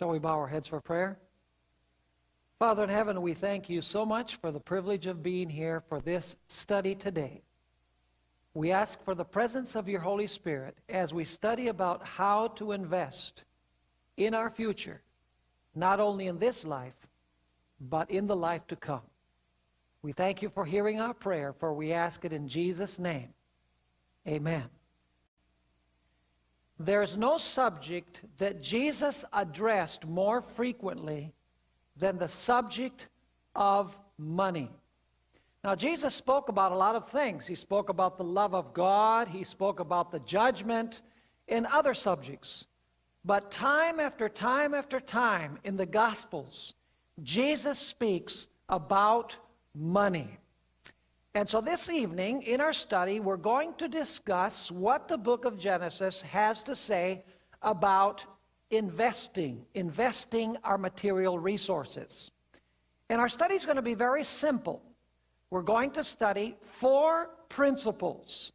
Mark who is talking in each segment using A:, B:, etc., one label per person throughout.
A: Shall we bow our heads for prayer? Father in heaven, we thank you so much for the privilege of being here for this study today. We ask for the presence of your Holy Spirit as we study about how to invest in our future, not only in this life, but in the life to come. We thank you for hearing our prayer, for we ask it in Jesus' name. Amen. There's no subject that Jesus addressed more frequently than the subject of money. Now, Jesus spoke about a lot of things. He spoke about the love of God, he spoke about the judgment, and other subjects. But time after time after time in the Gospels, Jesus speaks about money. And so this evening in our study, we're going to discuss what the book of Genesis has to say about investing, investing our material resources. And our study is going to be very simple. We're going to study four principles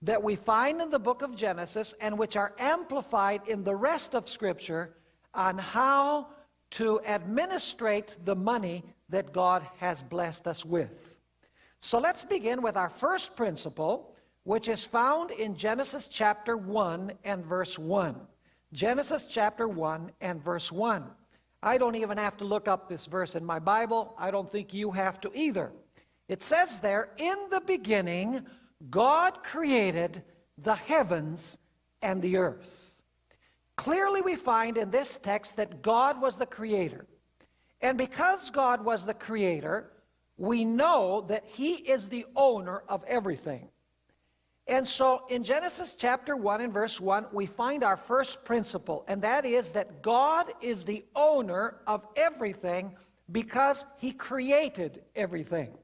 A: that we find in the book of Genesis and which are amplified in the rest of Scripture on how to administrate the money that God has blessed us with. So let's begin with our first principle, which is found in Genesis chapter 1 and verse 1. Genesis chapter 1 and verse 1. I don't even have to look up this verse in my Bible. I don't think you have to either. It says there, In the beginning, God created the heavens and the earth. Clearly, we find in this text that God was the creator. And because God was the creator, we know that he is the owner of everything. And so in Genesis chapter 1 and verse 1, we find our first principle, and that is that God is the owner of everything because he created everything.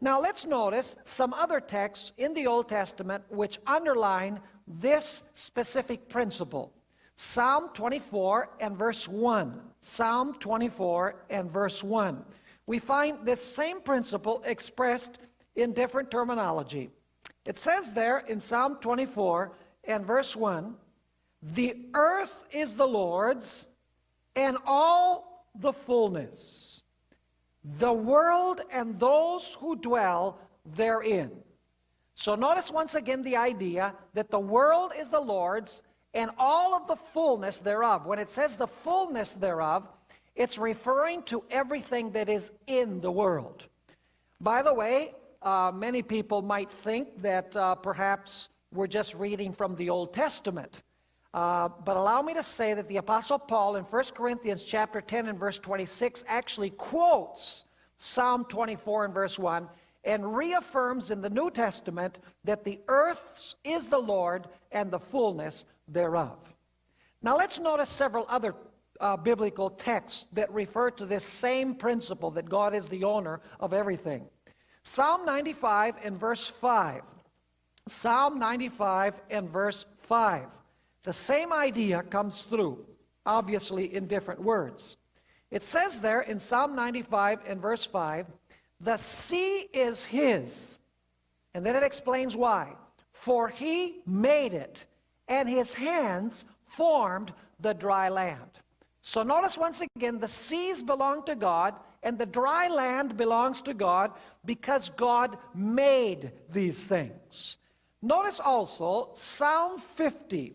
A: Now let's notice some other texts in the Old Testament which underline this specific principle. Psalm 24 and verse 1. Psalm 24 and verse 1 we find this same principle expressed in different terminology. It says there in Psalm 24 and verse 1, The earth is the Lord's and all the fullness, the world and those who dwell therein. So notice once again the idea that the world is the Lord's and all of the fullness thereof. When it says the fullness thereof, it's referring to everything that is in the world. By the way, uh, many people might think that uh, perhaps we're just reading from the Old Testament. Uh, but allow me to say that the Apostle Paul in 1 Corinthians chapter 10 and verse 26 actually quotes Psalm 24 and verse 1 and reaffirms in the New Testament that the earth is the Lord and the fullness thereof. Now let's notice several other uh, biblical texts that refer to this same principle that God is the owner of everything. Psalm 95 and verse 5. Psalm 95 and verse 5. The same idea comes through, obviously in different words. It says there in Psalm 95 and verse 5, the sea is his. And then it explains why. For he made it, and his hands formed the dry land. So notice once again, the seas belong to God and the dry land belongs to God because God made these things. Notice also Psalm 50.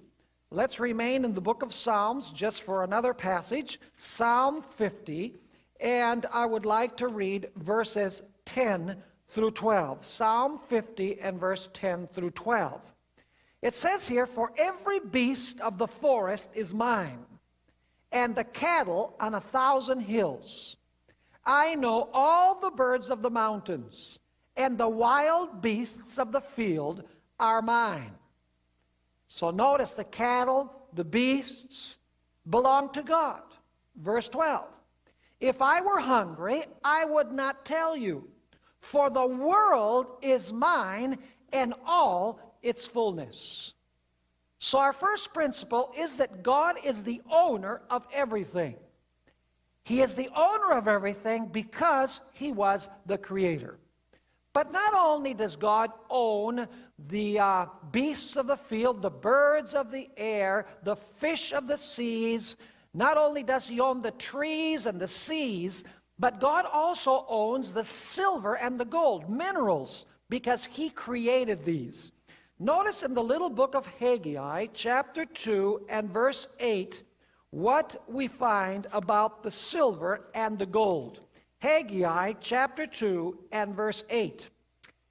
A: Let's remain in the book of Psalms just for another passage. Psalm 50. And I would like to read verses 10 through 12. Psalm 50 and verse 10 through 12. It says here, For every beast of the forest is mine and the cattle on a thousand hills. I know all the birds of the mountains, and the wild beasts of the field are mine. So notice the cattle, the beasts belong to God. Verse 12. If I were hungry, I would not tell you, for the world is mine and all its fullness. So our first principle is that God is the owner of everything. He is the owner of everything because he was the creator. But not only does God own the uh, beasts of the field, the birds of the air, the fish of the seas, Not only does he own the trees and the seas, but God also owns the silver and the gold, minerals, because he created these. Notice in the little book of Haggai, chapter 2 and verse 8, what we find about the silver and the gold. Haggai chapter 2 and verse 8.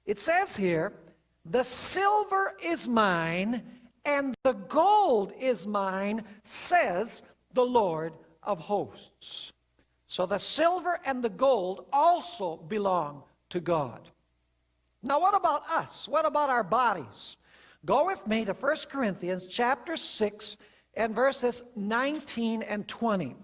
A: It says here, The silver is mine, and the gold is mine, says the Lord of hosts. So the silver and the gold also belong to God. Now what about us? What about our bodies? Go with me to 1 Corinthians chapter 6 and verses 19 and 20.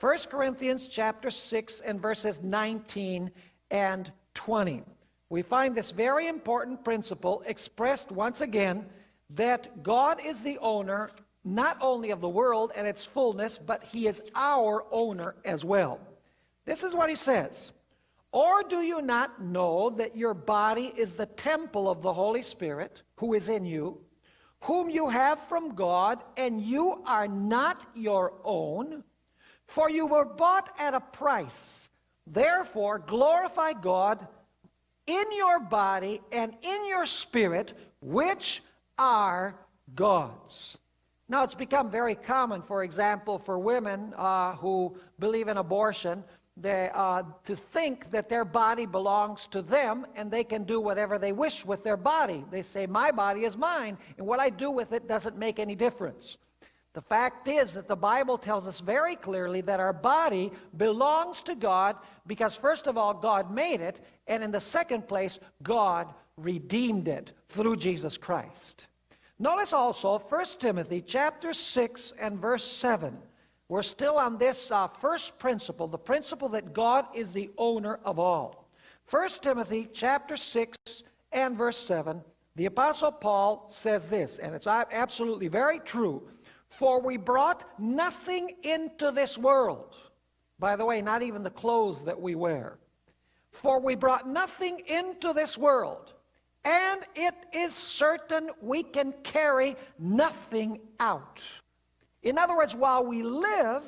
A: 1 Corinthians chapter 6 and verses 19 and 20. We find this very important principle expressed once again that God is the owner not only of the world and its fullness, but he is our owner as well. This is what he says. Or do you not know that your body is the temple of the Holy Spirit who is in you, whom you have from God, and you are not your own? For you were bought at a price. Therefore, glorify God in your body and in your spirit, which are God's. Now, it's become very common, for example, for women uh, who believe in abortion they, uh, to think that their body belongs to them and they can do whatever they wish with their body. They say, my body is mine, and what I do with it doesn't make any difference. The fact is that the Bible tells us very clearly that our body belongs to God because, first of all, God made it, and in the second place, God redeemed it through Jesus Christ. Notice also 1 Timothy chapter 6 and verse 7. We're still on this uh, first principle, the principle that God is the owner of all. 1 Timothy chapter 6 and verse 7, the Apostle Paul says this, and it's absolutely very true. For we brought nothing into this world. By the way, not even the clothes that we wear. For we brought nothing into this world, and it is certain we can carry nothing out. In other words, while we live,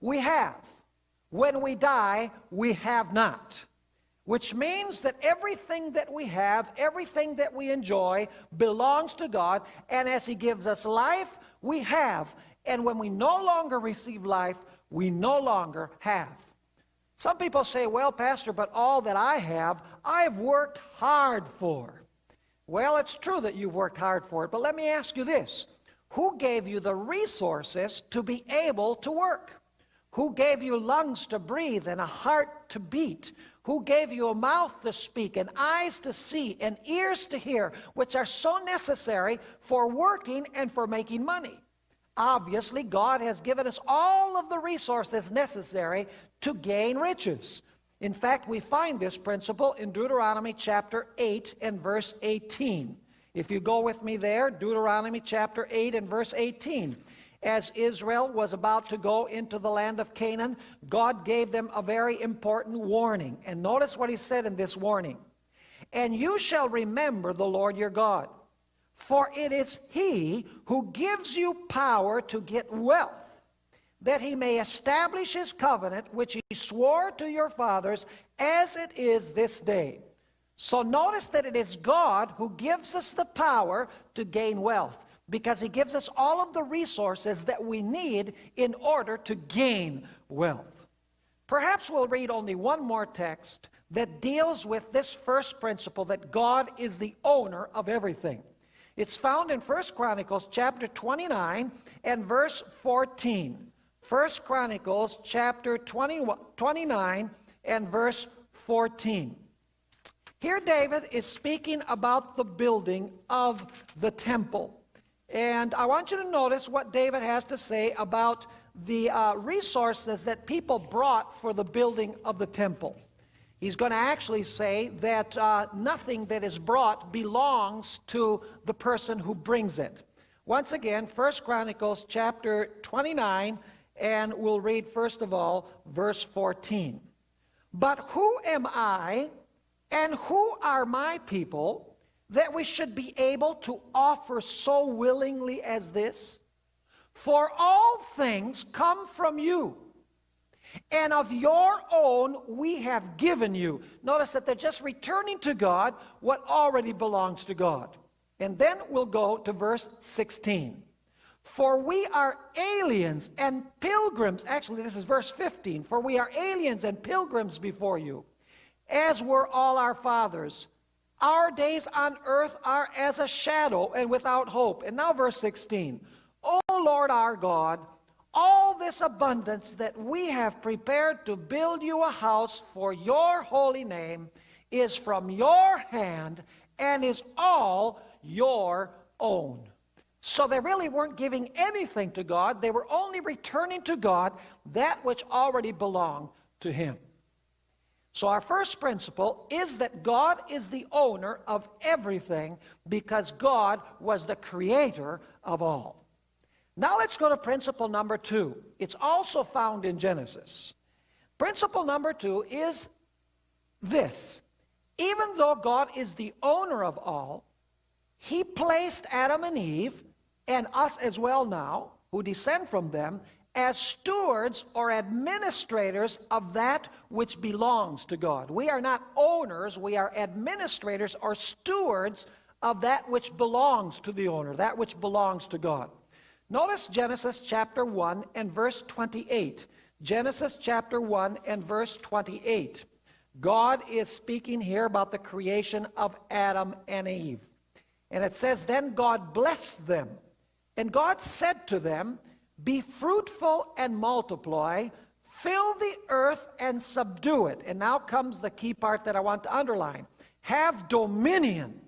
A: we have. When we die, we have not. Which means that everything that we have, everything that we enjoy, belongs to God. And as He gives us life, we have. And when we no longer receive life, we no longer have. Some people say, well, Pastor, but all that I have, I've worked hard for. Well, it's true that you've worked hard for it, but let me ask you this. Who gave you the resources to be able to work? Who gave you lungs to breathe and a heart to beat? Who gave you a mouth to speak and eyes to see and ears to hear, which are so necessary for working and for making money? Obviously, God has given us all of the resources necessary to gain riches. In fact, we find this principle in Deuteronomy chapter 8 and verse 18. If you go with me there, Deuteronomy chapter 8 and verse 18. As Israel was about to go into the land of Canaan, God gave them a very important warning. And notice what he said in this warning. And you shall remember the Lord your God, for it is he who gives you power to get wealth, that he may establish his covenant, which he swore to your fathers, as it is this day. So notice that it is God who gives us the power to gain wealth because he gives us all of the resources that we need in order to gain wealth. Perhaps we'll read only one more text that deals with this first principle that God is the owner of everything. It's found in 1 Chronicles chapter 29 and verse 14. 1 Chronicles chapter 20, 29 and verse 14. Here David is speaking about the building of the temple. And I want you to notice what David has to say about the uh, resources that people brought for the building of the temple. He's going to actually say that uh, nothing that is brought belongs to the person who brings it. Once again, 1 Chronicles chapter 29, and we'll read first of all verse 14. But who am I and who are my people that we should be able to offer so willingly as this? For all things come from you, and of your own we have given you. Notice that they're just returning to God what already belongs to God. And then we'll go to verse 16. For we are aliens and pilgrims. Actually, this is verse 15. For we are aliens and pilgrims before you, as were all our fathers. Our days on earth are as a shadow and without hope. And now, verse 16. O Lord our God, all this abundance that we have prepared to build you a house for your holy name is from your hand and is all your own. So they really weren't giving anything to God. They were only returning to God that which already belonged to Him. So our first principle is that God is the owner of everything because God was the creator of all. Now let's go to principle number two. It's also found in Genesis. Principle number two is this. Even though God is the owner of all, He placed Adam and Eve and us as well now, who descend from them, as stewards or administrators of that which belongs to God. We are not owners, we are administrators or stewards of that which belongs to the owner, that which belongs to God. Notice Genesis chapter 1 and verse 28. Genesis chapter 1 and verse 28. God is speaking here about the creation of Adam and Eve. And it says, Then God blessed them and God said to them, Be fruitful and multiply, fill the earth and subdue it. And now comes the key part that I want to underline. Have dominion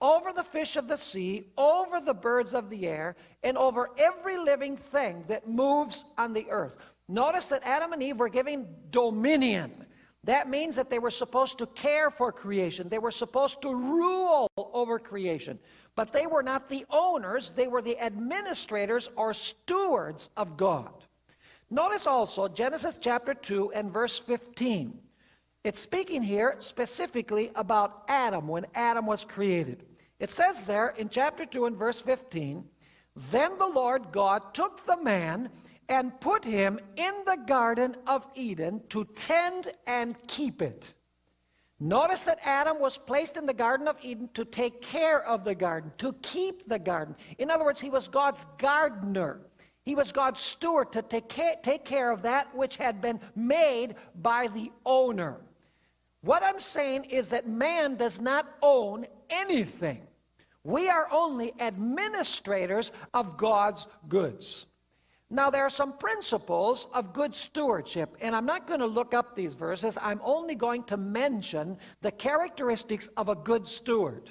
A: over the fish of the sea, over the birds of the air, and over every living thing that moves on the earth. Notice that Adam and Eve were given dominion. That means that they were supposed to care for creation. They were supposed to rule over creation. But they were not the owners, they were the administrators or stewards of God. Notice also Genesis chapter 2 and verse 15. It's speaking here specifically about Adam, when Adam was created. It says there in chapter 2 and verse 15, Then the Lord God took the man and put him in the Garden of Eden to tend and keep it. Notice that Adam was placed in the Garden of Eden to take care of the garden, to keep the garden. In other words, he was God's gardener. He was God's steward to take care, of that which had been made by the owner. What I'm saying is that man does not own anything. We are only administrators of God's goods. Now, there are some principles of good stewardship, and I'm not going to look up these verses. I'm only going to mention the characteristics of a good steward.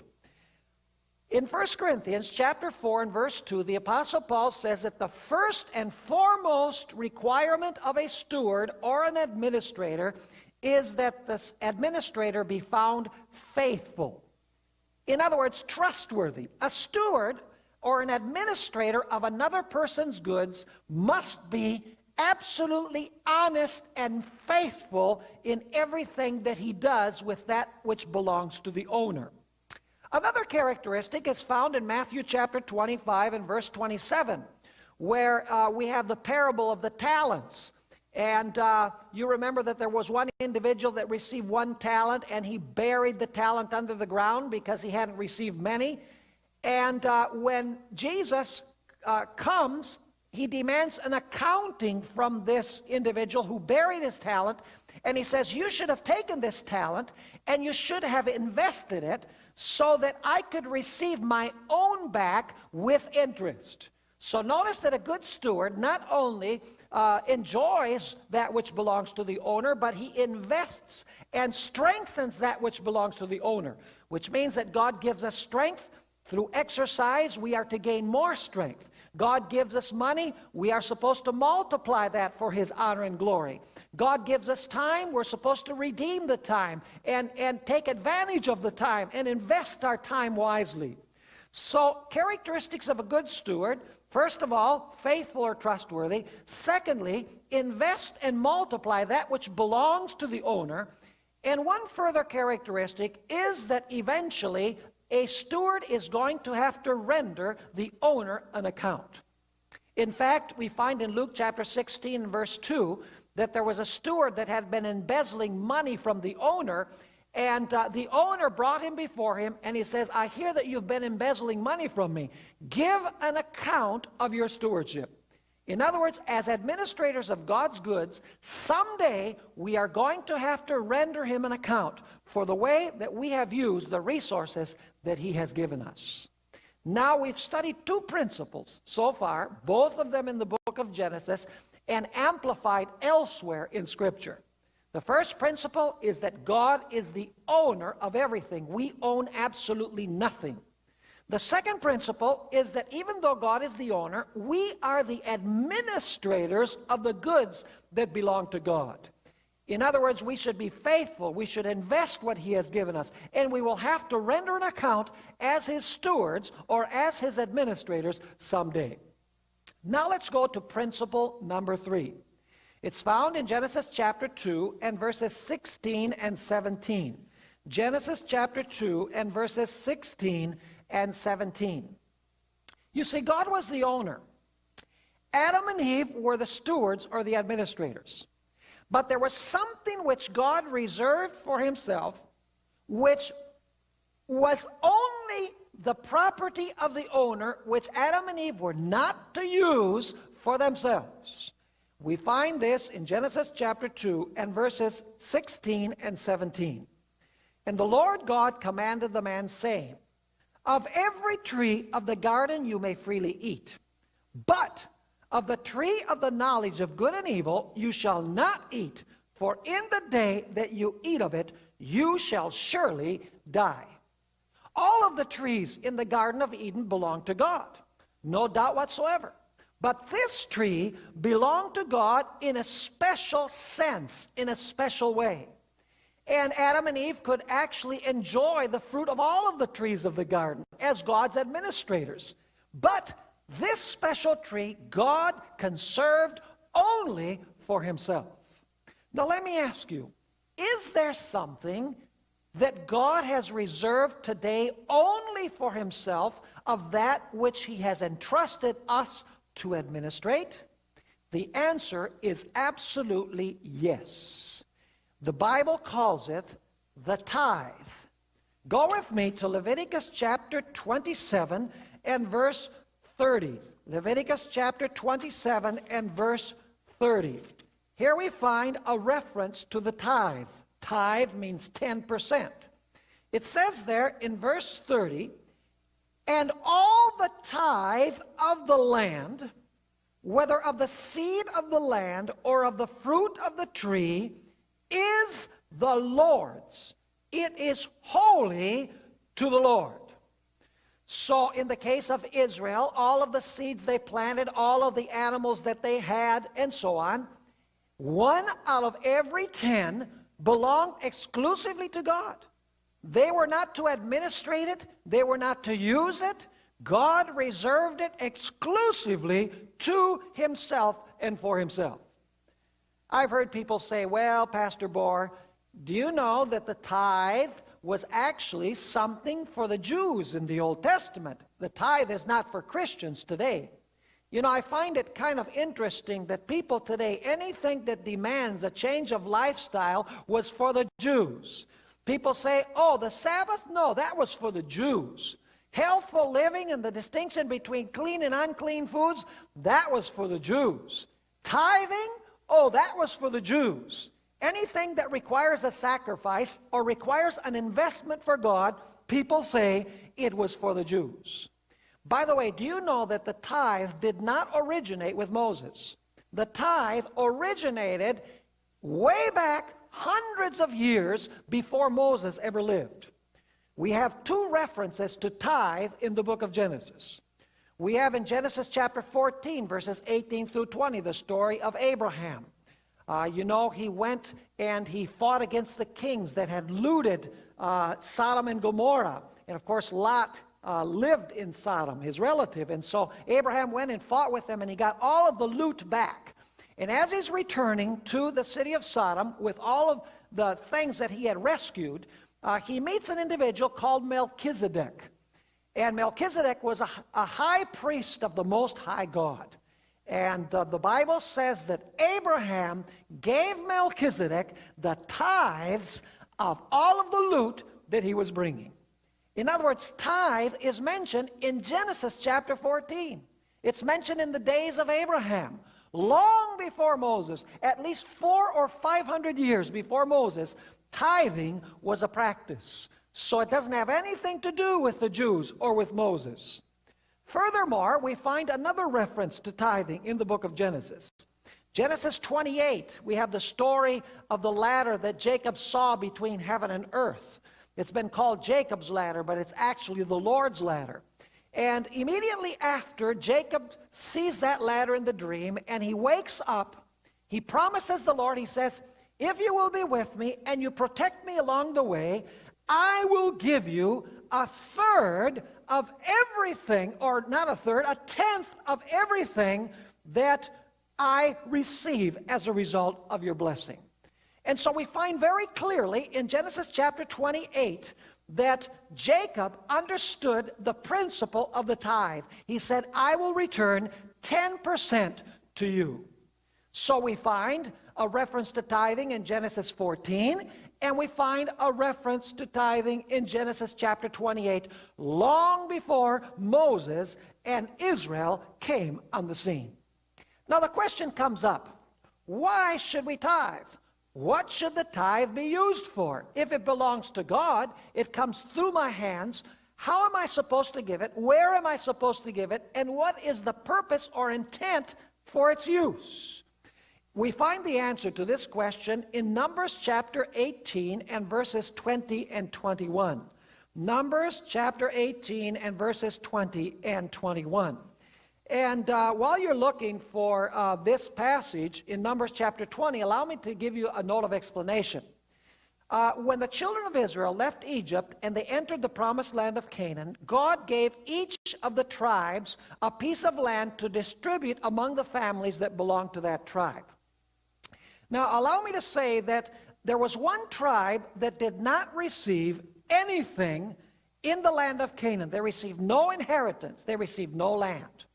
A: In 1 Corinthians chapter 4 and verse 2, the Apostle Paul says that the first and foremost requirement of a steward or an administrator is that the administrator be found faithful. In other words, trustworthy. A steward or an administrator of another person's goods must be absolutely honest and faithful in everything that he does with that which belongs to the owner. Another characteristic is found in Matthew chapter 25 and verse 27, where uh, we have the parable of the talents. And uh, you remember that there was one individual that received one talent and he buried the talent under the ground because he hadn't received many. And uh, when Jesus uh, comes, he demands an accounting from this individual who buried his talent. And he says, You should have taken this talent and you should have invested it so that I could receive my own back with interest. So notice that a good steward not only uh, enjoys that which belongs to the owner, but he invests and strengthens that which belongs to the owner, which means that God gives us strength through exercise, we are to gain more strength. God gives us money, we are supposed to multiply that for His honor and glory. God gives us time, we're supposed to redeem the time and, and take advantage of the time and invest our time wisely. So, characteristics of a good steward first of all, faithful or trustworthy. Secondly, invest and multiply that which belongs to the owner. And one further characteristic is that eventually a steward is going to have to render the owner an account. In fact, we find in Luke chapter 16, verse 2, that there was a steward that had been embezzling money from the owner, and uh, the owner brought him before him, and he says, I hear that you've been embezzling money from me. Give an account of your stewardship. In other words, as administrators of God's goods, someday we are going to have to render him an account for the way that we have used the resources that he has given us. Now we've studied two principles so far, both of them in the book of Genesis and amplified elsewhere in Scripture. The first principle is that God is the owner of everything. We own absolutely nothing. The second principle is that even though God is the owner, we are the administrators of the goods that belong to God. In other words, we should be faithful. We should invest what He has given us. And we will have to render an account as His stewards or as His administrators someday. Now let's go to principle number three. It's found in Genesis chapter 2 and verses 16 and 17. Genesis chapter 2 and verses 16 and 17. You see, God was the owner. Adam and Eve were the stewards or the administrators. But there was something which God reserved for himself, which was only the property of the owner, which Adam and Eve were not to use for themselves. We find this in Genesis chapter 2 and verses 16 and 17. And the Lord God commanded the man, saying, Of every tree of the garden you may freely eat, but of the tree of the knowledge of good and evil you shall not eat, for in the day that you eat of it, you shall surely die. All of the trees in the Garden of Eden belong to God. No doubt whatsoever. But this tree belonged to God in a special sense, in a special way. And Adam and Eve could actually enjoy the fruit of all of the trees of the garden as God's administrators. But this special tree God conserved only for himself. Now let me ask you, is there something that God has reserved today only for himself of that which he has entrusted us to administrate? The answer is absolutely yes. The Bible calls it the tithe. Go with me to Leviticus chapter 27 and verse 30. Leviticus chapter 27 and verse 30. Here we find a reference to the tithe. Tithe means 10%. It says there in verse 30, and all the tithe of the land, whether of the seed of the land or of the fruit of the tree, is the Lord's. It is holy to the Lord. So in the case of Israel, all of the seeds they planted, all of the animals that they had, and so on, one out of every ten belonged exclusively to God. They were not to administrate it. They were not to use it. God reserved it exclusively to himself and for himself. I've heard people say, well, Pastor Bohr, do you know that the tithe was actually something for the Jews in the Old Testament? The tithe is not for Christians today. You know, I find it kind of interesting that people today, anything that demands a change of lifestyle was for the Jews. People say, oh, the Sabbath? No, that was for the Jews. Healthful living and the distinction between clean and unclean foods, that was for the Jews. Tithing? Oh, that was for the Jews. Anything that requires a sacrifice or requires an investment for God, people say it was for the Jews. By the way, do you know that the tithe did not originate with Moses? The tithe originated way back hundreds of years before Moses ever lived. We have two references to tithe in the book of Genesis. We have in Genesis chapter 14, verses 18 through 20, the story of Abraham. Uh, you know, he went and he fought against the kings that had looted uh, Sodom and Gomorrah. And of course, Lot uh, lived in Sodom, his relative. And so Abraham went and fought with them, and he got all of the loot back. And as he's returning to the city of Sodom with all of the things that he had rescued, uh, he meets an individual called Melchizedek. And Melchizedek was a, a high priest of the Most High God. And uh, the Bible says that Abraham gave Melchizedek the tithes of all of the loot that he was bringing. In other words, tithe is mentioned in Genesis chapter 14. It's mentioned in the days of Abraham. Long before Moses, at least four or five hundred years before Moses, tithing was a practice. So it doesn't have anything to do with the Jews or with Moses. Furthermore, we find another reference to tithing in the book of Genesis. Genesis 28, we have the story of the ladder that Jacob saw between heaven and earth. It's been called Jacob's ladder, but it's actually the Lord's ladder. And immediately after, Jacob sees that ladder in the dream, and he wakes up. He promises the Lord, he says, If you will be with me and you protect me along the way, I will give you a third of everything, or not a third, a tenth of everything that I receive as a result of your blessing. And so we find very clearly in Genesis chapter 28 that Jacob understood the principle of the tithe. He said, I will return 10% to you. So we find a reference to tithing in Genesis 14, and we find a reference to tithing in Genesis chapter 28, long before Moses and Israel came on the scene. Now the question comes up, why should we tithe? What should the tithe be used for? If it belongs to God, it comes through my hands. How am I supposed to give it? Where am I supposed to give it? And what is the purpose or intent for its use? We find the answer to this question in Numbers chapter 18 and verses 20 and 21. Numbers chapter 18 and verses 20 and 21. And uh, while you're looking for uh, this passage in Numbers chapter 20, allow me to give you a note of explanation. Uh, when the children of Israel left Egypt and they entered the promised land of Canaan, God gave each of the tribes a piece of land to distribute among the families that belonged to that tribe. Now, allow me to say that there was one tribe that did not receive anything in the land of Canaan. They received no inheritance, they received no land.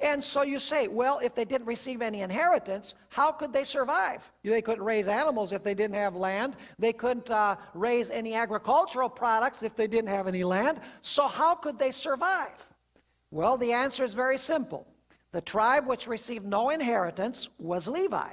A: And so you say, well, if they didn't receive any inheritance, how could they survive? They couldn't raise animals if they didn't have land. They couldn't uh, raise any agricultural products if they didn't have any land. So how could they survive? Well, the answer is very simple. The tribe which received no inheritance was Levi.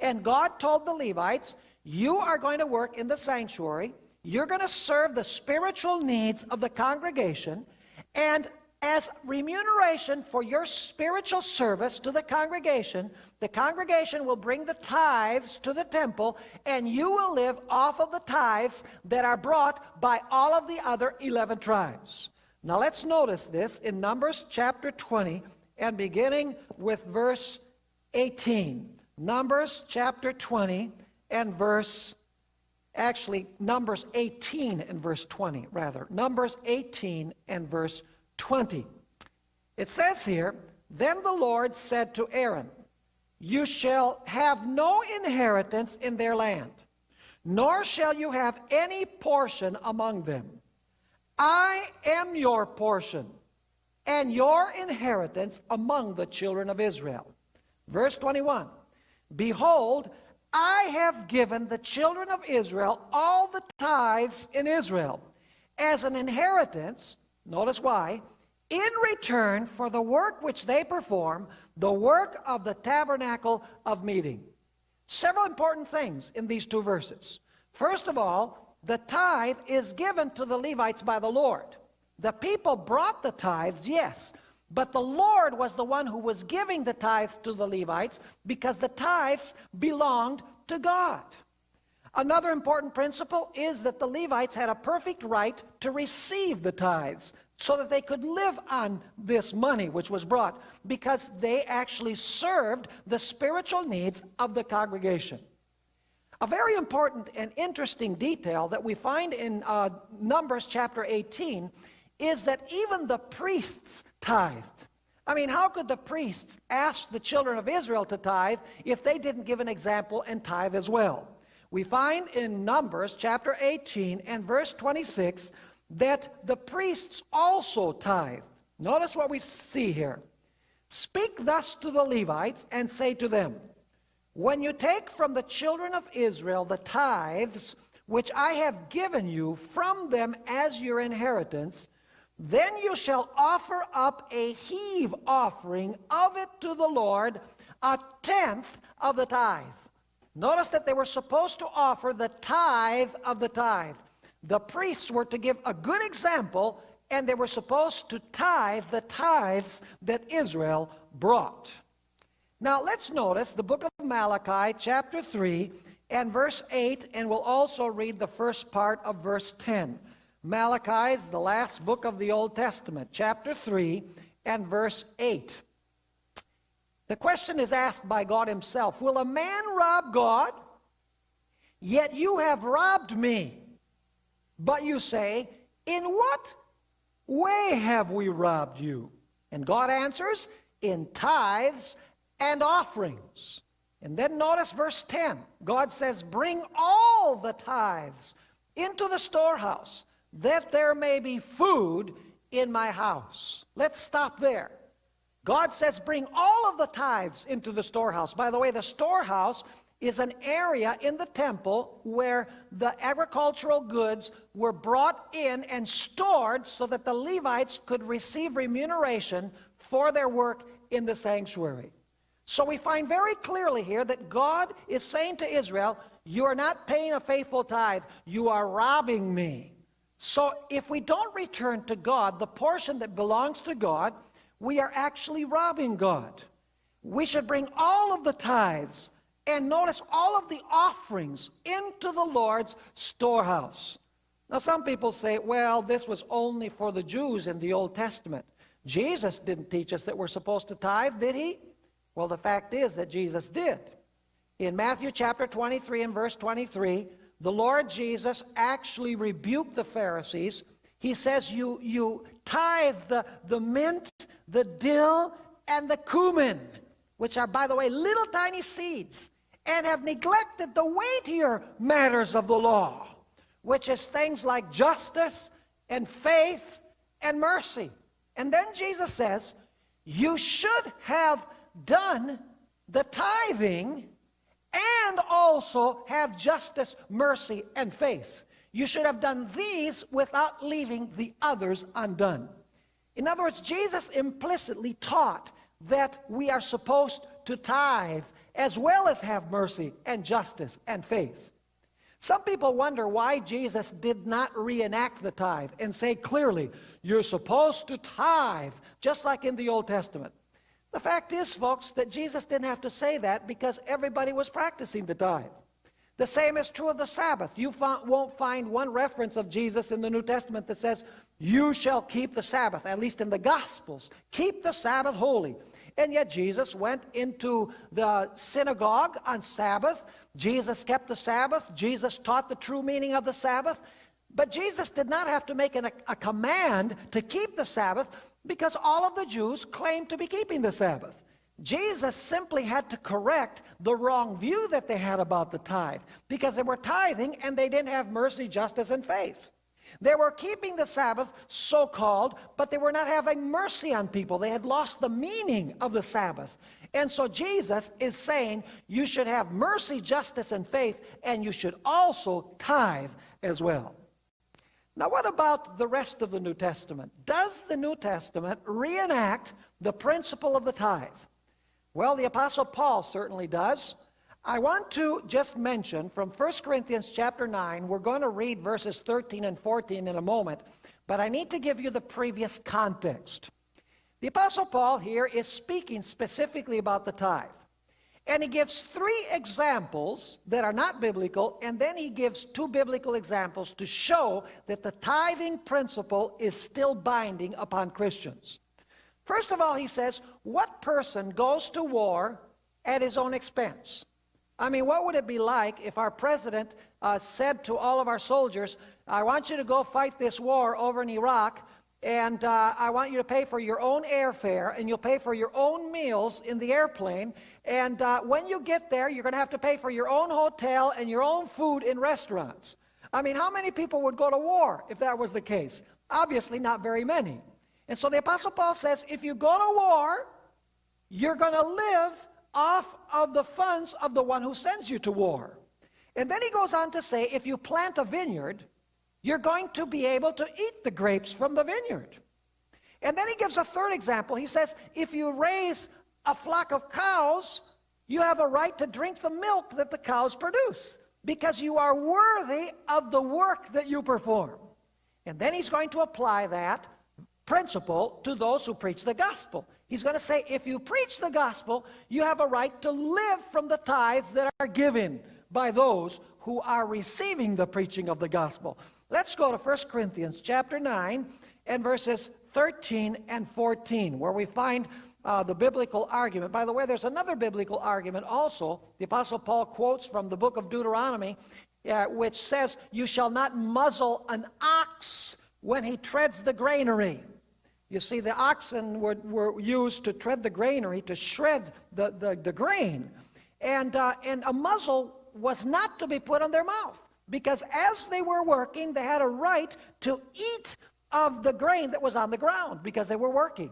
A: And God told the Levites, you are going to work in the sanctuary. You're going to serve the spiritual needs of the congregation. And as remuneration for your spiritual service to the congregation, the congregation will bring the tithes to the temple, and you will live off of the tithes that are brought by all of the other 11 tribes. Now let's notice this in Numbers chapter 20 and beginning with verse 18. Numbers chapter 20 and verse, actually, Numbers 18 and verse 20, rather. Numbers 18 and verse 20. It says here, Then the Lord said to Aaron, You shall have no inheritance in their land, nor shall you have any portion among them. I am your portion and your inheritance among the children of Israel. Verse 21 Behold, I have given the children of Israel all the tithes in Israel as an inheritance. Notice why. In return for the work which they perform, the work of the tabernacle of meeting. Several important things in these two verses. First of all, the tithe is given to the Levites by the Lord. The people brought the tithes, yes, but the Lord was the one who was giving the tithes to the Levites because the tithes belonged to God. Another important principle is that the Levites had a perfect right to receive the tithes so that they could live on this money which was brought because they actually served the spiritual needs of the congregation. A very important and interesting detail that we find in uh, Numbers chapter 18 is that even the priests tithed. I mean, how could the priests ask the children of Israel to tithe if they didn't give an example and tithe as well? We find in Numbers chapter 18 and verse 26 that the priests also tithe. Notice what we see here. Speak thus to the Levites and say to them, When you take from the children of Israel the tithes which I have given you from them as your inheritance, then you shall offer up a heave offering of it to the Lord, a tenth of the tithe. Notice that they were supposed to offer the tithe of the tithe. The priests were to give a good example and they were supposed to tithe the tithes that Israel brought. Now let's notice the book of Malachi, chapter 3, and verse 8, and we'll also read the first part of verse 10. Malachi is the last book of the Old Testament, chapter 3, and verse 8. The question is asked by God Himself Will a man rob God? Yet you have robbed me. But you say, In what way have we robbed you? And God answers, In tithes and offerings. And then notice verse 10. God says, Bring all the tithes into the storehouse, that there may be food in my house. Let's stop there. God says, Bring all of the tithes into the storehouse. By the way, the storehouse is an area in the temple where the agricultural goods were brought in and stored so that the Levites could receive remuneration for their work in the sanctuary. So we find very clearly here that God is saying to Israel, You are not paying a faithful tithe, you are robbing me. So if we don't return to God the portion that belongs to God, we are actually robbing God. We should bring all of the tithes and notice all of the offerings into the Lord's storehouse. Now, some people say, well, this was only for the Jews in the Old Testament. Jesus didn't teach us that we're supposed to tithe, did he? Well, the fact is that Jesus did. In Matthew chapter 23 and verse 23, the Lord Jesus actually rebuked the Pharisees. He says, You, you tithe the, the mint, the dill, and the cumin, which are, by the way, little tiny seeds and have neglected the weightier matters of the law, which is things like justice and faith and mercy. And then Jesus says, You should have done the tithing and also have justice, mercy, and faith. You should have done these without leaving the others undone. In other words, Jesus implicitly taught that we are supposed to tithe as well as have mercy and justice and faith. Some people wonder why Jesus did not reenact the tithe and say clearly, you're supposed to tithe, just like in the Old Testament. The fact is, folks, that Jesus didn't have to say that because everybody was practicing the tithe. The same is true of the Sabbath. You won't find one reference of Jesus in the New Testament that says, You shall keep the Sabbath, at least in the Gospels. Keep the Sabbath holy. And yet Jesus went into the synagogue on Sabbath. Jesus kept the Sabbath. Jesus taught the true meaning of the Sabbath. But Jesus did not have to make an, a, a command to keep the Sabbath because all of the Jews claimed to be keeping the Sabbath. Jesus simply had to correct the wrong view that they had about the tithe because they were tithing and they didn't have mercy, justice, and faith. They were keeping the Sabbath, so called, but they were not having mercy on people. They had lost the meaning of the Sabbath. And so Jesus is saying you should have mercy, justice, and faith, and you should also tithe as well. Now, what about the rest of the New Testament? Does the New Testament reenact the principle of the tithe? Well, the Apostle Paul certainly does. I want to just mention from 1 Corinthians chapter 9, we're going to read verses 13 and 14 in a moment, but I need to give you the previous context. The Apostle Paul here is speaking specifically about the tithe. And he gives three examples that are not biblical, and then he gives two biblical examples to show that the tithing principle is still binding upon Christians. First of all, he says, What person goes to war at his own expense? I mean, what would it be like if our president uh, said to all of our soldiers, I want you to go fight this war over in Iraq, and uh, I want you to pay for your own airfare, and you'll pay for your own meals in the airplane, and uh, when you get there, you're going to have to pay for your own hotel and your own food in restaurants. I mean, how many people would go to war if that was the case? Obviously, not very many. And so the Apostle Paul says, if you go to war, you're going to live off of the funds of the one who sends you to war. And then he goes on to say, if you plant a vineyard, you're going to be able to eat the grapes from the vineyard. And then he gives a third example. He says, if you raise a flock of cows, you have a right to drink the milk that the cows produce because you are worthy of the work that you perform. And then he's going to apply that principle to those who preach the gospel. He's going to say, if you preach the gospel, you have a right to live from the tithes that are given by those who are receiving the preaching of the gospel. Let's go to 1 Corinthians chapter 9 and verses 13 and 14, where we find uh, the biblical argument. By the way, there's another biblical argument also. The Apostle Paul quotes from the book of Deuteronomy, uh, which says, You shall not muzzle an ox when he treads the granary. You see, the oxen were, were used to tread the granary, to shred the, the, the grain. And, uh, and a muzzle was not to be put on their mouth because as they were working, they had a right to eat of the grain that was on the ground because they were working.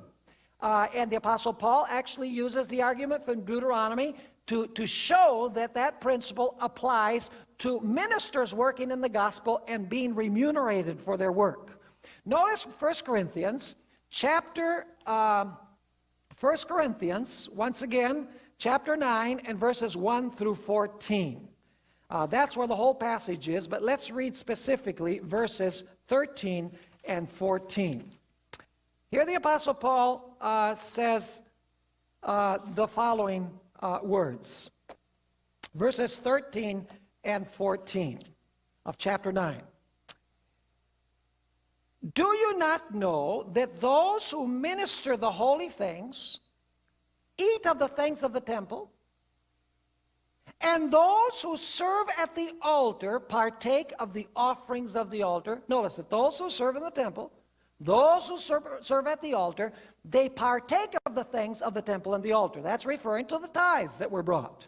A: Uh, and the Apostle Paul actually uses the argument from Deuteronomy to, to show that that principle applies to ministers working in the gospel and being remunerated for their work. Notice 1 Corinthians chapter, um, 1 Corinthians, once again, chapter 9 and verses 1 through 14. Uh, that's where the whole passage is, but let's read specifically verses 13 and 14. Here the Apostle Paul uh, says uh, the following uh, words. Verses 13 and 14 of chapter 9. Do you not know that those who minister the holy things eat of the things of the temple? And those who serve at the altar partake of the offerings of the altar. Notice that those who serve in the temple those who serve, serve, at the altar, they partake of the things of the temple and the altar. That's referring to the tithes that were brought.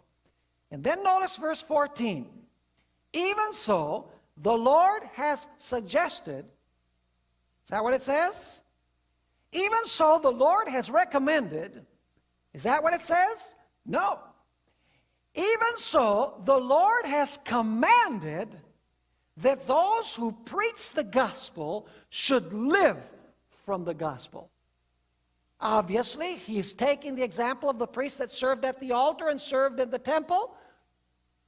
A: And then notice verse 14. Even so, the Lord has suggested, is that what it says? Even so, the Lord has recommended, is that what it says? No. Even so, the Lord has commanded that those who preach the gospel should live from the gospel. Obviously, he's taking the example of the priests that served at the altar and served in the temple,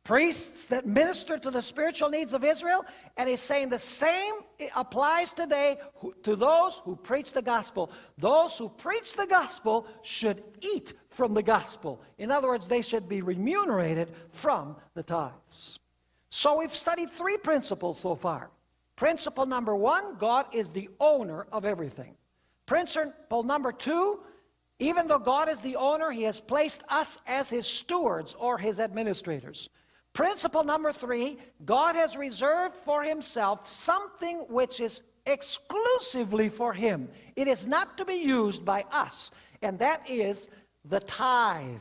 A: priests that ministered to the spiritual needs of Israel, and he's saying the same applies today to those who preach the gospel. Those who preach the gospel should eat from the gospel. In other words, they should be remunerated from the tithes. So we've studied three principles so far. Principle number one, God is the owner of everything. Principle number two, even though God is the owner, He has placed us as His stewards or His administrators. Principle number three, God has reserved for Himself something which is exclusively for Him. It is not to be used by us, and that is the tithe.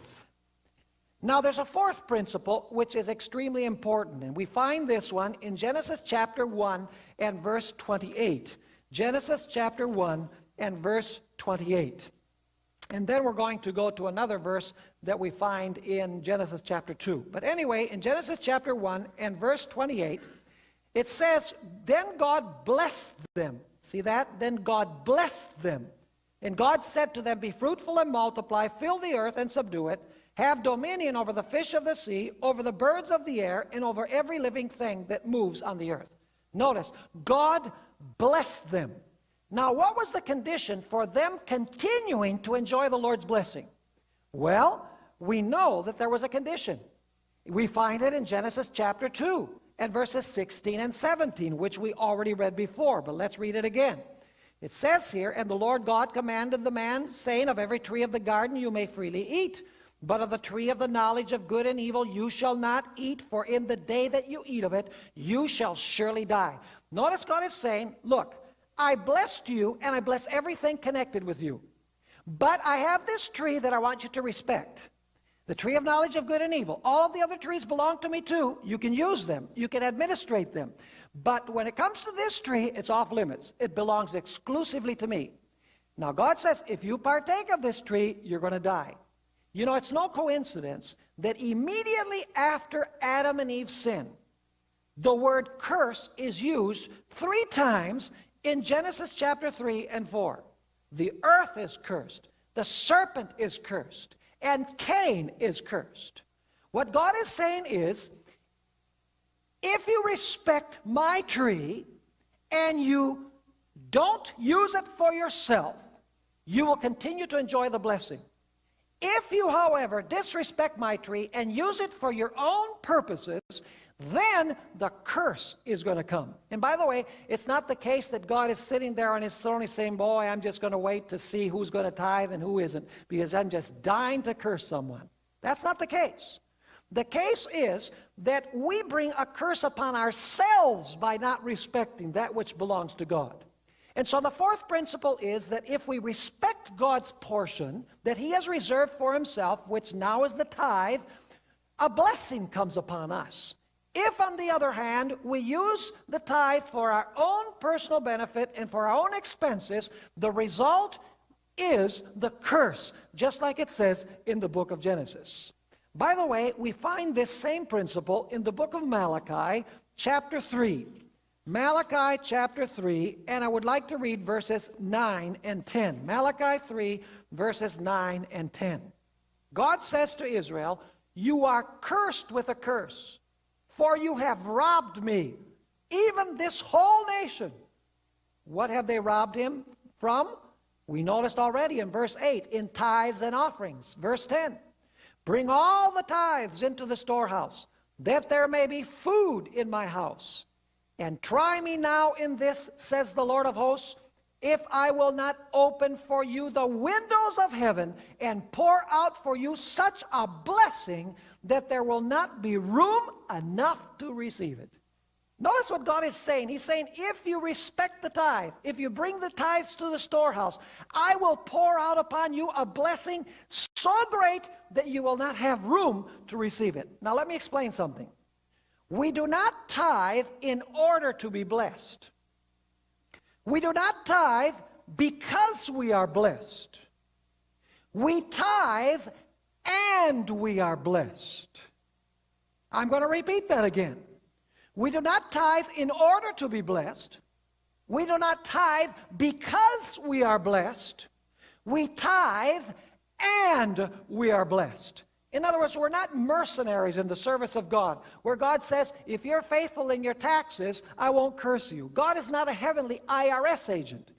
A: Now, there's a fourth principle which is extremely important, and we find this one in Genesis chapter 1 and verse 28. Genesis chapter 1 and verse 28. And then we're going to go to another verse that we find in Genesis chapter 2. But anyway, in Genesis chapter 1 and verse 28, it says, Then God blessed them. See that? Then God blessed them. And God said to them, Be fruitful and multiply, fill the earth and subdue it have dominion over the fish of the sea, over the birds of the air, and over every living thing that moves on the earth. Notice, God blessed them. Now, what was the condition for them continuing to enjoy the Lord's blessing? Well, we know that there was a condition. We find it in Genesis chapter 2 and verses 16 and 17, which we already read before, but let's read it again. It says here, And the Lord God commanded the man, saying, Of every tree of the garden you may freely eat, but of the tree of the knowledge of good and evil you shall not eat, for in the day that you eat of it, you shall surely die. Notice God is saying, look, I blessed you and I bless everything connected with you. But I have this tree that I want you to respect. The tree of knowledge of good and evil. All the other trees belong to me too. You can use them. You can administrate them. But when it comes to this tree, it's off limits. It belongs exclusively to me. Now God says, if you partake of this tree, you're going to die. You know, it's no coincidence that immediately after Adam and Eve sin, the word curse is used three times in Genesis chapter 3 and 4. The earth is cursed, the serpent is cursed, and Cain is cursed. What God is saying is, if you respect my tree and you don't use it for yourself, you will continue to enjoy the blessing. If you, however, disrespect my tree and use it for your own purposes, then the curse is going to come. And by the way, it's not the case that God is sitting there on his throne and saying, Boy, I'm just going to wait to see who's going to tithe and who isn't, because I'm just dying to curse someone. That's not the case. The case is that we bring a curse upon ourselves by not respecting that which belongs to God. And so the fourth principle is that if we respect God's portion that He has reserved for Himself, which now is the tithe, a blessing comes upon us. If, on the other hand, we use the tithe for our own personal benefit and for our own expenses, the result is the curse, just like it says in the book of Genesis. By the way, we find this same principle in the book of Malachi, chapter 3. Malachi chapter 3, and I would like to read verses 9 and 10. Malachi 3, verses 9 and 10. God says to Israel, You are cursed with a curse for you have robbed me, even this whole nation. What have they robbed him from? We noticed already in verse 8, in tithes and offerings. Verse 10, bring all the tithes into the storehouse, that there may be food in my house. And try me now in this, says the Lord of hosts, if I will not open for you the windows of heaven and pour out for you such a blessing that there will not be room enough to receive it. Notice what God is saying. He's saying, if you respect the tithe, if you bring the tithes to the storehouse, I will pour out upon you a blessing so great that you will not have room to receive it. Now, let me explain something. We do not tithe in order to be blessed. We do not tithe because we are blessed. We tithe and we are blessed. I'm going to repeat that again. We do not tithe in order to be blessed. We do not tithe because we are blessed. We tithe and we are blessed. In other words, we're not mercenaries in the service of God, where God says, if you're faithful in your taxes, I won't curse you. God is not a heavenly IRS agent.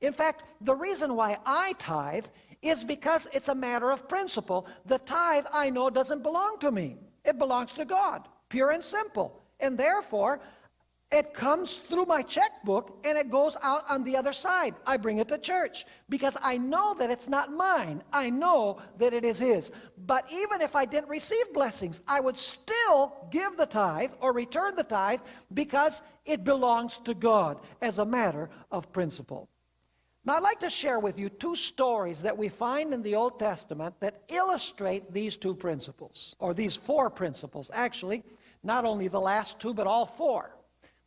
A: In fact, the reason why I tithe is because it's a matter of principle. The tithe, I know, doesn't belong to me. It belongs to God, pure and simple. And therefore, it comes through my checkbook and it goes out on the other side. I bring it to church because I know that it's not mine. I know that it is His. But even if I didn't receive blessings, I would still give the tithe or return the tithe because it belongs to God as a matter of principle. Now, I'd like to share with you two stories that we find in the Old Testament that illustrate these two principles, or these four principles, actually, not only the last two, but all four.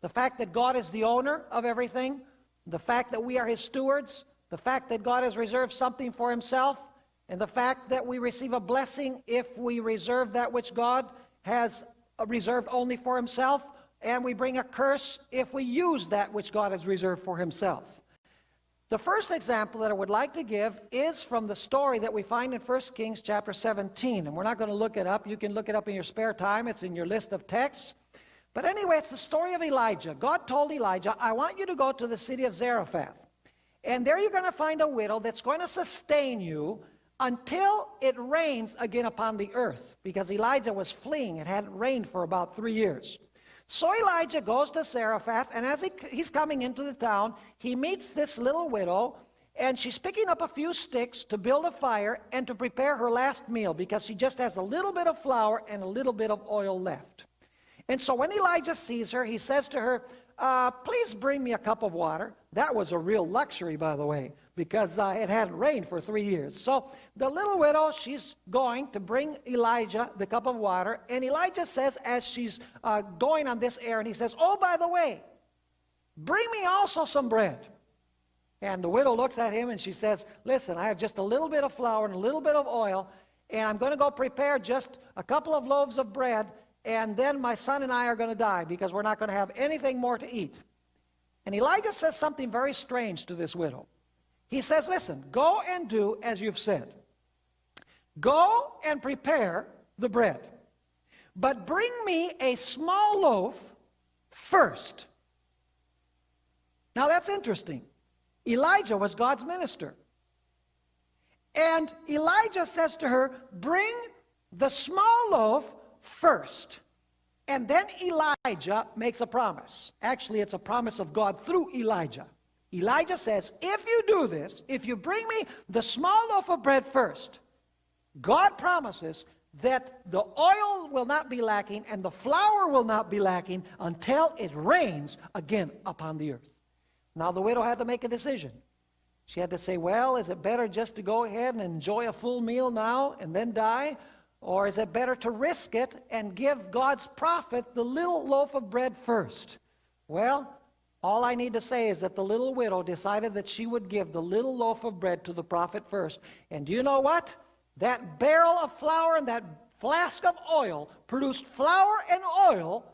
A: The fact that God is the owner of everything, the fact that we are His stewards, the fact that God has reserved something for Himself, and the fact that we receive a blessing if we reserve that which God has uh, reserved only for Himself, and we bring a curse if we use that which God has reserved for Himself. The first example that I would like to give is from the story that we find in 1 Kings chapter 17. And we're not going to look it up. You can look it up in your spare time. It's in your list of texts. But anyway, it's the story of Elijah. God told Elijah, I want you to go to the city of Zarephath. And there you're going to find a widow that's going to sustain you until it rains again upon the earth. Because Elijah was fleeing. It hadn't rained for about three years. So Elijah goes to Zarephath, and as he, he's coming into the town, he meets this little widow, and she's picking up a few sticks to build a fire and to prepare her last meal because she just has a little bit of flour and a little bit of oil left. And so when Elijah sees her, he says to her, uh, Please bring me a cup of water. That was a real luxury, by the way because uh, it hadn't rained for three years. So the little widow, she's going to bring Elijah the cup of water. And Elijah says, as she's uh, going on this errand, he says, Oh, by the way, bring me also some bread. And the widow looks at him and she says, Listen, I have just a little bit of flour and a little bit of oil. and I'm going to go prepare just a couple of loaves of bread, and then my son and I are going to die because we're not going to have anything more to eat. And Elijah says something very strange to this widow. He says, Listen, go and do as you've said. Go and prepare the bread, but bring me a small loaf first. Now that's interesting. Elijah was God's minister. And Elijah says to her, Bring the small loaf first. And then Elijah makes a promise. Actually, it's a promise of God through Elijah. Elijah says, If you do this, if you bring me the small loaf of bread first, God promises that the oil will not be lacking and the flour will not be lacking until it rains again upon the earth. Now, the widow had to make a decision. She had to say, well, is it better just to go ahead and enjoy a full meal now and then die? Or is it better to risk it and give God's prophet the little loaf of bread first? Well, all I need to say is that the little widow decided that she would give the little loaf of bread to the prophet first. And do you know what? That barrel of flour and that flask of oil produced flour and oil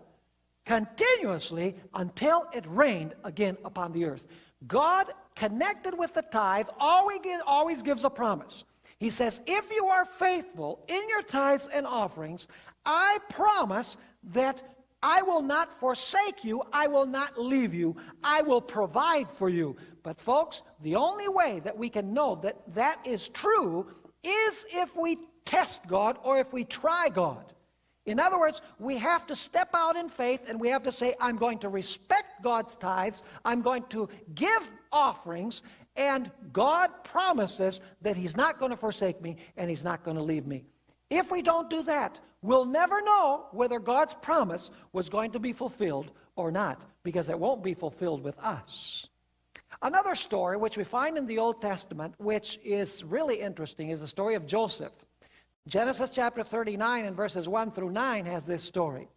A: continuously until it rained again upon the earth. God connected with the tithe always, always gives a promise. He says, if you are faithful in your tithes and offerings, I promise that I will not forsake you. I will not leave you. I will provide for you. But folks, the only way that we can know that that is true is if we test God or if we try God. In other words, we have to step out in faith and we have to say, I'm going to respect God's tithes, I'm going to give offerings, and God promises that He's not going to forsake me and He's not going to leave me. If we don't do that, we'll never know whether God's promise was going to be fulfilled or not, because it won't be fulfilled with us. Another story which we find in the Old Testament, which is really interesting, is the story of Joseph. Genesis chapter 39 and verses 1 through 9 has this story.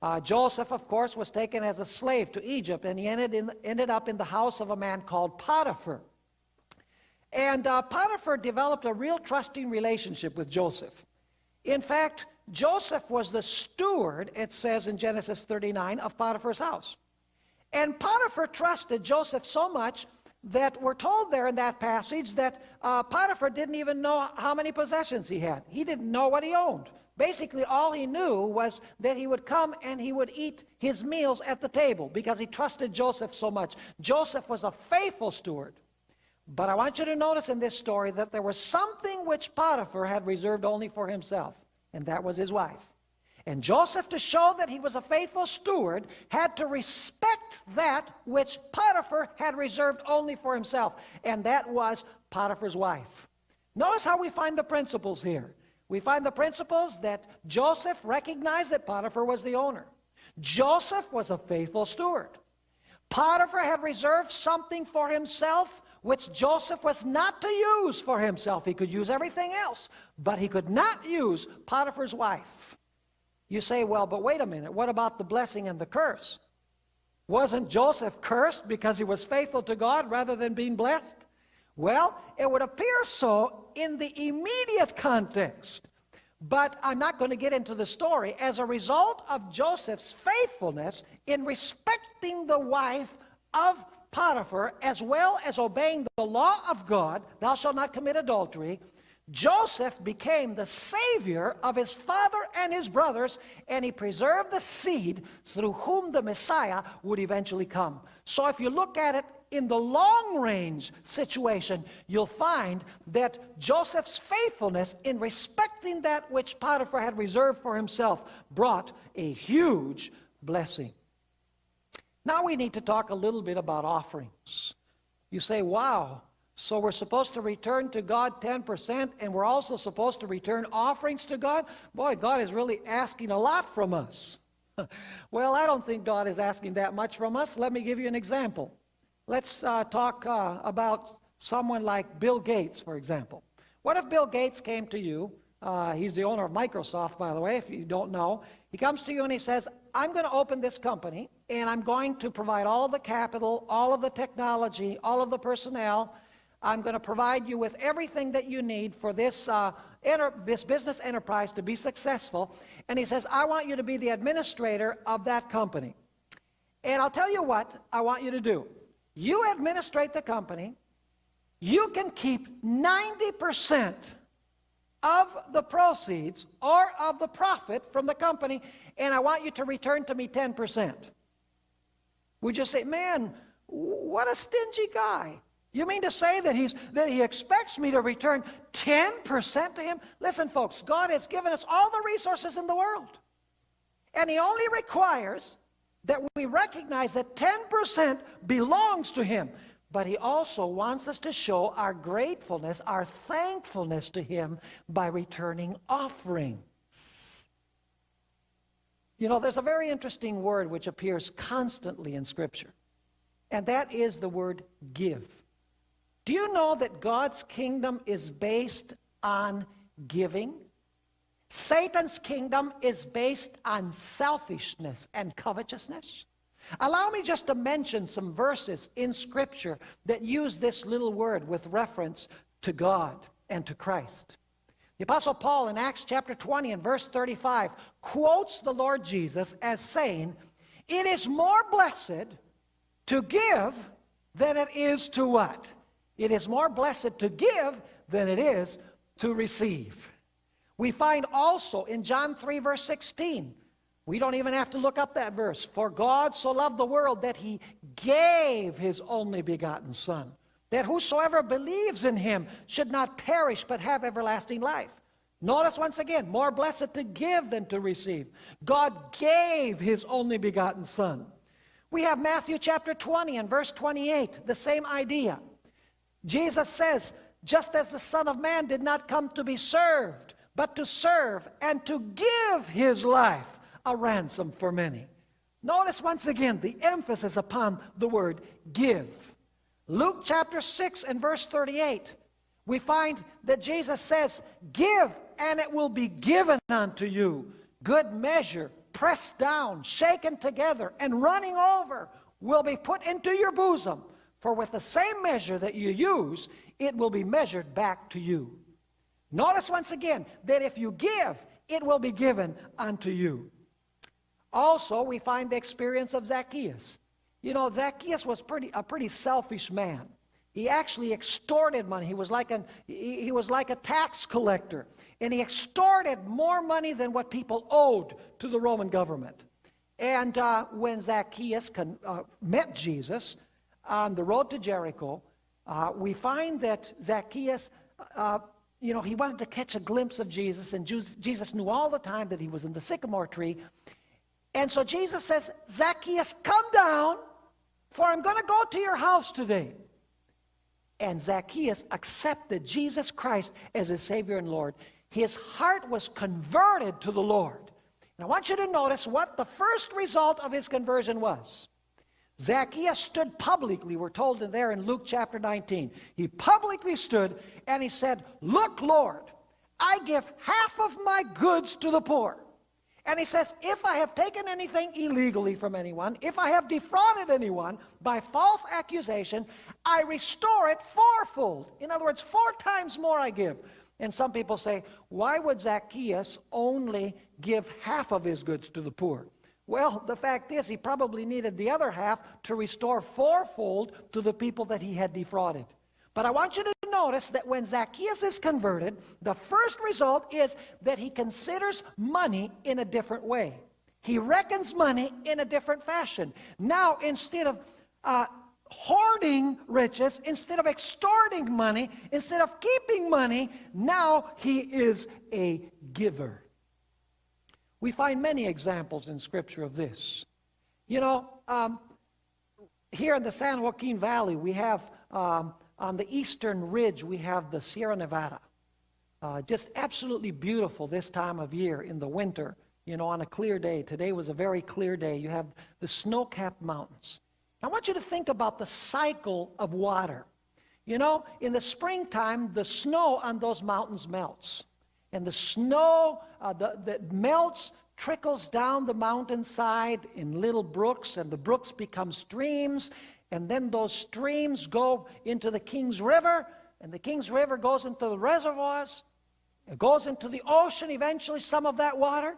A: Uh, Joseph, of course, was taken as a slave to Egypt, and he ended, in, ended up in the house of a man called Potiphar. And uh, Potiphar developed a real trusting relationship with Joseph. In fact, Joseph was the steward, it says in Genesis 39, of Potiphar's house. And Potiphar trusted Joseph so much that we're told there in that passage that uh, Potiphar didn't even know how many possessions he had. He didn't know what he owned. Basically, all he knew was that he would come and he would eat his meals at the table because he trusted Joseph so much. Joseph was a faithful steward. But I want you to notice in this story that there was something which Potiphar had reserved only for himself, and that was his wife. And Joseph, to show that he was a faithful steward, had to respect that which Potiphar had reserved only for himself, and that was Potiphar's wife. Notice how we find the principles here. We find the principles that Joseph recognized that Potiphar was the owner. Joseph was a faithful steward. Potiphar had reserved something for himself which Joseph was not to use for himself. He could use everything else, but he could not use Potiphar's wife. You say, well, but wait a minute, what about the blessing and the curse? Wasn't Joseph cursed because he was faithful to God rather than being blessed? Well, it would appear so in the immediate context. But I'm not going to get into the story. As a result of Joseph's faithfulness in respecting the wife of Potiphar, as well as obeying the law of God, thou shalt not commit adultery, Joseph became the savior of his father and his brothers, and he preserved the seed through whom the Messiah would eventually come. So if you look at it in the long range situation, you'll find that Joseph's faithfulness in respecting that which Potiphar had reserved for himself brought a huge blessing. Now we need to talk a little bit about offerings. You say, wow, so we're supposed to return to God 10%, and we're also supposed to return offerings to God? Boy, God is really asking a lot from us. well, I don't think God is asking that much from us. Let me give you an example. Let's uh, talk uh, about someone like Bill Gates, for example. What if Bill Gates came to you? Uh, he's the owner of Microsoft, by the way, if you don't know. He comes to you and he says, I'm going to open this company, and I'm going to provide all the capital, all of the technology, all of the personnel, I'm going to provide you with everything that you need for this, uh, this business enterprise to be successful. And he says, I want you to be the administrator of that company. And I'll tell you what I want you to do. You administrate the company. You can keep 90% of the proceeds or of the profit from the company, and I want you to return to me 10%. We just say, man, what a stingy guy. You mean to say that, he's, that he expects me to return 10% to him? Listen, folks, God has given us all the resources in the world. And he only requires that we recognize that 10% belongs to him. But he also wants us to show our gratefulness, our thankfulness to him by returning offerings. You know, there's a very interesting word which appears constantly in Scripture, and that is the word give. Do you know that God's kingdom is based on giving? Satan's kingdom is based on selfishness and covetousness. Allow me just to mention some verses in Scripture that use this little word with reference to God and to Christ. The Apostle Paul in Acts chapter 20 and verse 35 quotes the Lord Jesus as saying, It is more blessed to give than it is to what? It is more blessed to give than it is to receive. We find also in John 3 verse 16, we don't even have to look up that verse. For God so loved the world that he gave his only begotten Son, that whosoever believes in him should not perish but have everlasting life. Notice once again, more blessed to give than to receive. God gave his only begotten Son. We have Matthew chapter 20 and verse 28, the same idea. Jesus says, just as the Son of Man did not come to be served, but to serve and to give his life a ransom for many. Notice once again the emphasis upon the word give. Luke chapter 6 and verse 38, we find that Jesus says, Give, and it will be given unto you. Good measure, pressed down, shaken together, and running over will be put into your bosom. For with the same measure that you use, it will be measured back to you. Notice once again that if you give, it will be given unto you. Also, we find the experience of Zacchaeus. You know, Zacchaeus was pretty, a pretty selfish man. He actually extorted money. He was, like an, he, he was like a tax collector. And he extorted more money than what people owed to the Roman government. And uh, when Zacchaeus con, uh, met Jesus on the road to Jericho, uh, we find that Zacchaeus, uh, you know, he wanted to catch a glimpse of Jesus, and Jesus knew all the time that he was in the sycamore tree. And so Jesus says, Zacchaeus, come down, for I'm going to go to your house today. And Zacchaeus accepted Jesus Christ as his Savior and Lord. His heart was converted to the Lord. And I want you to notice what the first result of his conversion was. Zacchaeus stood publicly, we're told there in Luke chapter 19. He publicly stood and he said, Look, Lord, I give half of my goods to the poor. And he says, if I have taken anything illegally from anyone, if I have defrauded anyone by false accusation, I restore it fourfold. In other words, four times more I give. And some people say, why would Zacchaeus only give half of his goods to the poor? Well, the fact is, he probably needed the other half to restore fourfold to the people that he had defrauded. But I want you to notice that when Zacchaeus is converted, the first result is that he considers money in a different way. He reckons money in a different fashion. Now, instead of uh, hoarding riches, instead of extorting money, instead of keeping money, now he is a giver. We find many examples in Scripture of this. You know, um, here in the San Joaquin Valley, we have um, on the eastern ridge, we have the Sierra Nevada. Uh, just absolutely beautiful this time of year in the winter, you know, on a clear day. Today was a very clear day. You have the snow-capped mountains. I want you to think about the cycle of water. You know, in the springtime, the snow on those mountains melts. And the snow uh, that melts trickles down the mountainside in little brooks, and the brooks become streams, and then those streams go into the Kings River, and the Kings River goes into the reservoirs, it goes into the ocean eventually, some of that water.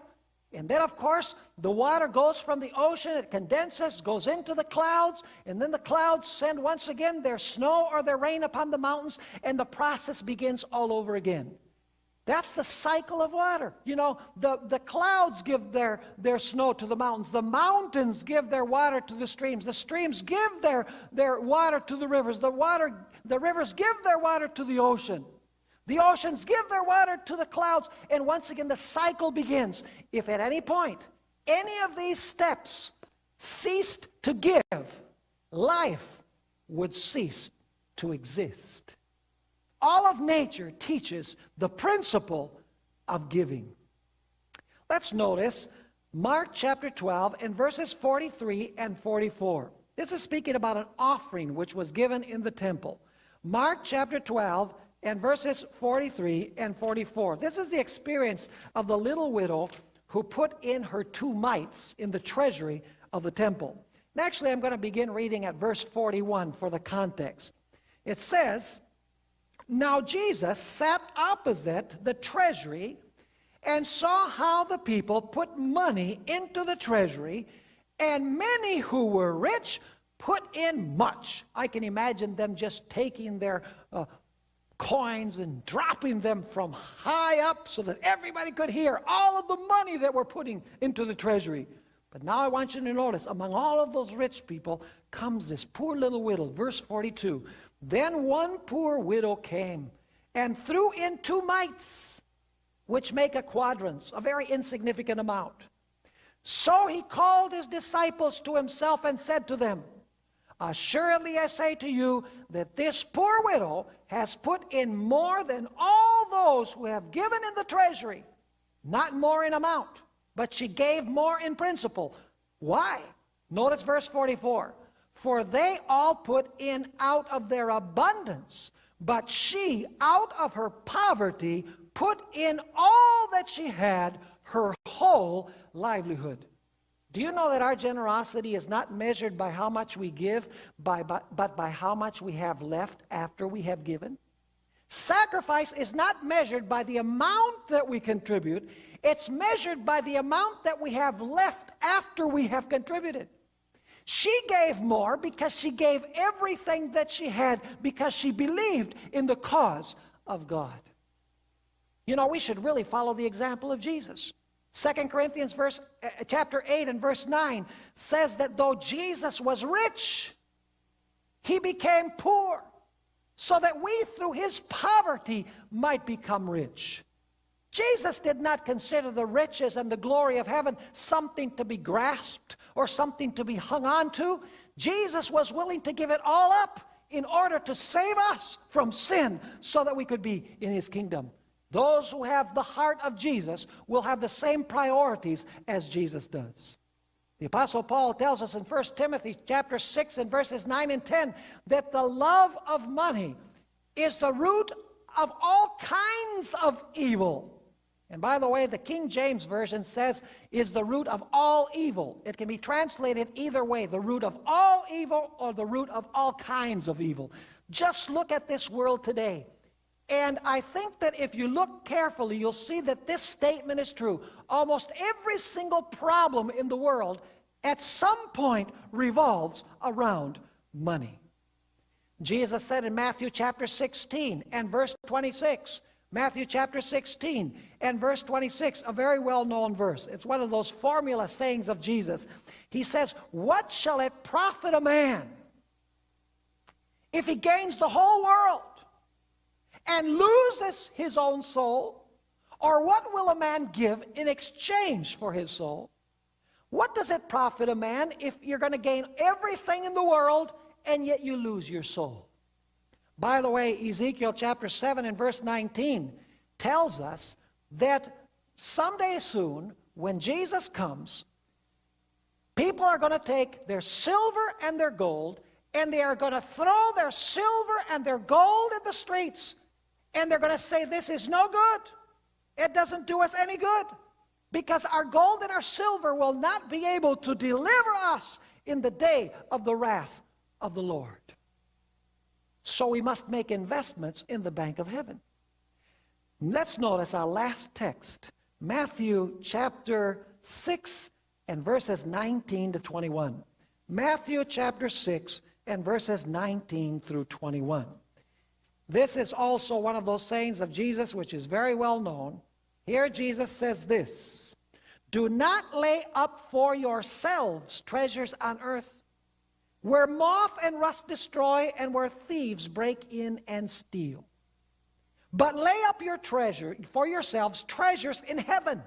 A: And then, of course, the water goes from the ocean, it condenses, goes into the clouds, and then the clouds send once again their snow or their rain upon the mountains, and the process begins all over again. That's the cycle of water. You know, the, the clouds give their, their snow to the mountains. The mountains give their water to the streams. The streams give their, their water to the rivers. The, water, the rivers give their water to the ocean. The oceans give their water to the clouds. And once again, the cycle begins. If at any point any of these steps ceased to give, life would cease to exist. All of nature teaches the principle of giving. Let's notice Mark chapter 12 and verses 43 and 44. This is speaking about an offering which was given in the temple. Mark chapter 12 and verses 43 and 44. This is the experience of the little widow who put in her two mites in the treasury of the temple. And actually, I'm going to begin reading at verse 41 for the context. It says, now Jesus sat opposite the treasury and saw how the people put money into the treasury, and many who were rich put in much. I can imagine them just taking their uh, coins and dropping them from high up so that everybody could hear all of the money that we're putting into the treasury. But now I want you to notice among all of those rich people comes this poor little widow. Verse 42 then one poor widow came and threw in two mites, which make a quadrans, a very insignificant amount. So he called his disciples to himself and said to them, Assuredly I say to you that this poor widow has put in more than all those who have given in the treasury, not more in amount, but she gave more in principle. Why? Notice verse 44. For they all put in out of their abundance, but she, out of her poverty, put in all that she had, her whole livelihood. Do you know that our generosity is not measured by how much we give, by, but, but by how much we have left after we have given? Sacrifice is not measured by the amount that we contribute, it's measured by the amount that we have left after we have contributed. She gave more because she gave everything that she had because she believed in the cause of God. You know, we should really follow the example of Jesus. Second Corinthians verse, uh, chapter 8 and verse 9 says that though Jesus was rich, he became poor so that we through his poverty might become rich. Jesus did not consider the riches and the glory of heaven something to be grasped or something to be hung on to. Jesus was willing to give it all up in order to save us from sin so that we could be in his kingdom. Those who have the heart of Jesus will have the same priorities as Jesus does. The Apostle Paul tells us in 1 Timothy chapter 6 and verses 9 and 10 that the love of money is the root of all kinds of evil. And by the way, the King James Version says, is the root of all evil. It can be translated either way, the root of all evil or the root of all kinds of evil. Just look at this world today. And I think that if you look carefully, you'll see that this statement is true. Almost every single problem in the world at some point revolves around money. Jesus said in Matthew chapter 16 and verse 26, Matthew chapter 16 and verse 26, a very well-known verse. It's one of those formula sayings of Jesus. He says, What shall it profit a man if he gains the whole world and loses his own soul? Or what will a man give in exchange for his soul? What does it profit a man if you're going to gain everything in the world and yet you lose your soul? By the way, Ezekiel chapter 7 and verse 19 tells us that someday soon, when Jesus comes, people are going to take their silver and their gold and they are going to throw their silver and their gold in the streets and they're going to say, This is no good. It doesn't do us any good. Because our gold and our silver will not be able to deliver us in the day of the wrath of the Lord. So we must make investments in the bank of heaven. Let's notice our last text, Matthew chapter 6 and verses 19 to 21. Matthew chapter 6 and verses 19 through 21. This is also one of those sayings of Jesus which is very well known. Here Jesus says this Do not lay up for yourselves treasures on earth, where moth and rust destroy, and where thieves break in and steal. But lay up your treasure for yourselves treasures in heaven,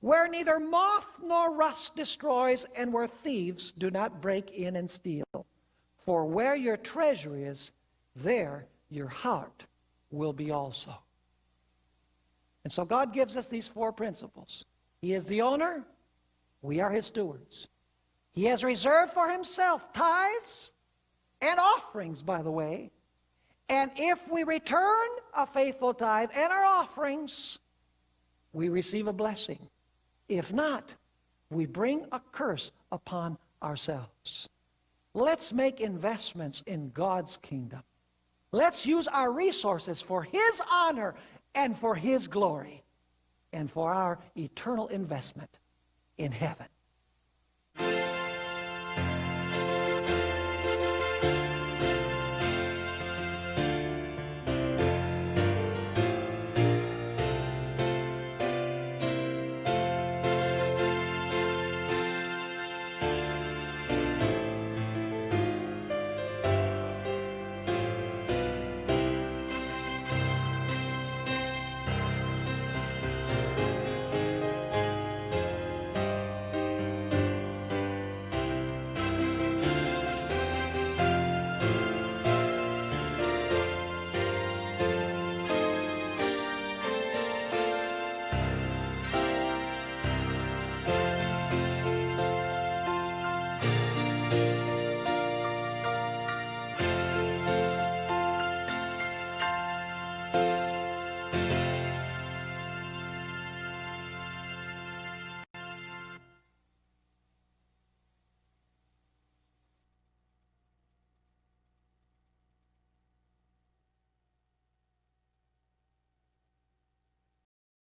A: where neither moth nor rust destroys, and where thieves do not break in and steal. For where your treasure is, there your heart will be also. And so God gives us these four principles. He is the owner, we are his stewards. He has reserved for himself tithes and offerings, by the way. And if we return a faithful tithe and our offerings, we receive a blessing. If not, we bring a curse upon ourselves. Let's make investments in God's kingdom. Let's use our resources for His honor and for His glory and for our eternal investment in heaven.